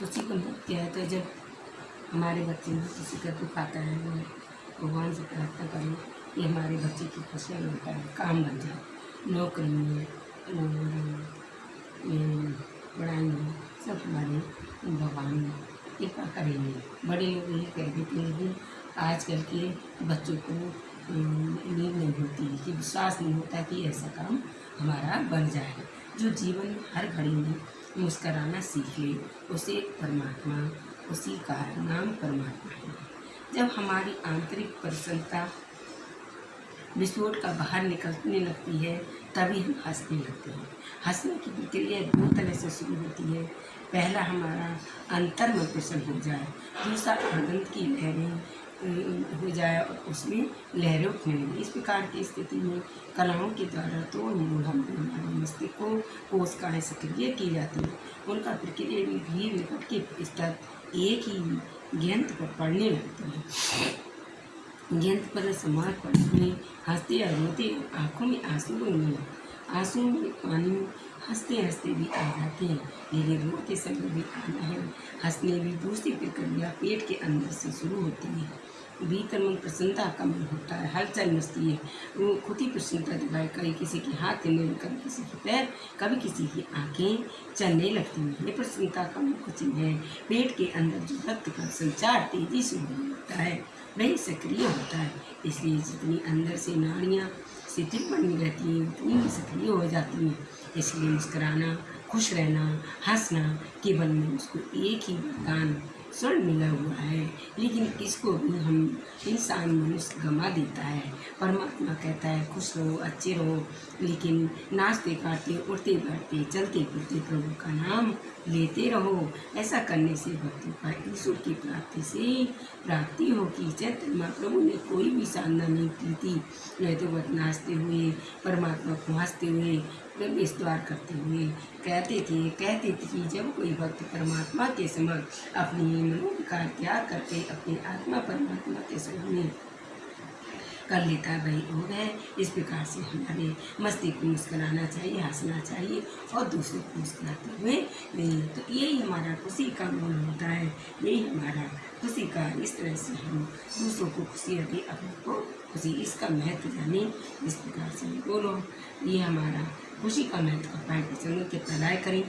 खुशी का नृत्य है तो जब हमारे बच्चे में किसी का दुख आता है वो भगवान से प्रार्थना करें कि हमारे बच्चे की खुशियाँ मिल पाए काम बन जाए, नौकरी में और पढ़ाई में सब हमारे भगवान कृपा करेंगे। बड़े लोग यही कह देते हैं लेकिन आजकल के बच्चों को नींद नहीं होती, कि विश्वास नहीं होता कि ऐसा काम हमारा बन जाए। जो जीवन हर घड़ी में मुस्कराना सीख ले। उसे परमात्मा, उसी का नाम परमात्मा है। जब हमारी आंतरिक प्रसन्नता विस्फोट का बाहर निकलने लगती है, तभी हम हंसने लगते हैं। हंसने की प्रक्रिया दो तरह से शुरू होती है। पहला हमारा अंतर में प्रसन्न हो जाए, दूसरा आनंद की लहरें हो जाए और उसमें लहरें उठने लगी। इस प्रकार की स्थिति में कलाओं के द्वारा तो मूल हम मस्तिष्क को कोशिकाएँ सक्रिय की जाती हैं। उनका प्रक्रिया भी भी निकट के स्तर एक ही गेंद पर पड़ने लगते हैं। गेंद पर समाज पड़ने, हँसते या रोते आँखों में आँसू बनने आँसू में पानी हँसते हँसते भी आ जाते हैं। लेकिन रोते समय भी आना है। हंसने भी दूसरी प्रक्रिया पेट के अंदर से शुरू होती है। भीतर मन प्रसन्नता का मन होता है, हलचल मचती है। वो खुद ही प्रसन्नता दिखाए, कभी किसी के हाथ चलने कभी किसी के पैर, कभी किसी की आँखें चलने लगती हैं। ये प्रसन्नता का मुख्य चिन्ह है। पेट के अंदर जो रक्त का संचार तेज़ी से होने लगता है, वही सक्रिय होता है। इसलिए जितनी अंदर से नाड़ियाँ शिथिल बनी रहती हैं, उतनी ही सक्रिय हो जाती हैं। इसलिए मुस्कराना, खुश रहना, हंसना, केवल में उसको एक ही वरदान स्वर्ण मिला हुआ है, लेकिन इसको भी हम इंसान मनुष्य गंवा देता है। परमात्मा कहता है, खुश रहो, अच्छे रहो। लेकिन नाचते काटते उड़ते, बैठते, चलते, फिरते प्रभु का नाम लेते रहो। ऐसा करने से भक्ति का ईश्वर की प्राप्ति से प्राप्ति होगी। चैत्र महाप्रभु ने कोई भी साधना नहीं की थी। नहीं तो नाचते हुए, परमात्मा को हँसते हुए प्रवेश द्वार करते हुए कहते थे कहते थे कि जब कोई भक्त परमात्मा के समक्ष अपनी मनोविकार त्याग करके अपनी आत्मा परमात्मा के सामने कर लेता है, वही योग है। इस प्रकार से हमारे मस्ती को मुस्कराना चाहिए, हंसना चाहिए और दूसरों को मुस्कराते हुए नहीं। तो यही हमारा खुशी का मूल होता है। यही हमारा खुशी का इस तरह से हम दूसरों को खुशी दे अपने को खुशी, इसका महत्व जाने। इस प्रकार से बोलो, ये हमारा खुशी कमेंट और का पाए के लाइक करें।